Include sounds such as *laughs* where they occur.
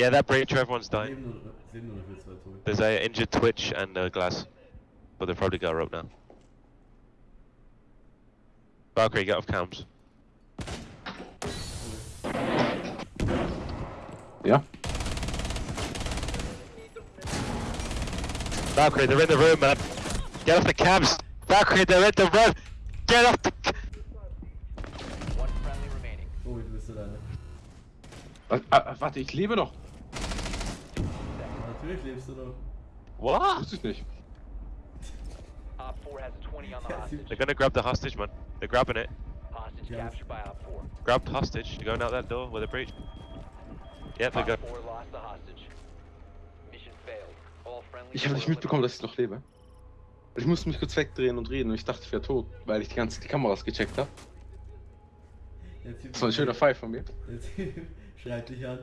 Yeah, that breach, everyone's dying. Leben nur, es leben nur noch wir zwei, Tobi. There's a injured Twitch and uh, Glaz. But they've probably got a rope now. Valkyrie, get off cams. Yeah. Valkyrie, they're in the room, man. Get off the cams. Valkyrie, they're in the room. Get off the. c- One friendly remaining. Tobi, du bist alleine. Was- ah, Warte, ich lebe noch. Natürlich lebst du doch. What? Wusste ich nicht. Op 4 has a 20 on the Yeah, hostage. They're gonna grab the hostage, man. They're grabbing it. Hostage Yeah. captured by Op 4. Grabbed hostage. They're going out that door with a breach. Yep, they Op go. 4 lost the hostage. Mission failed. All friendly Ich habe nicht mitbekommen, dass ich noch lebe. Ich musste mich kurz wegdrehen und reden und ich dachte, ich wäre tot, weil ich die ganze die Kameras gecheckt habe. Das war ein schöner Pfeil von mir. Der *laughs* Typ schreit dich an.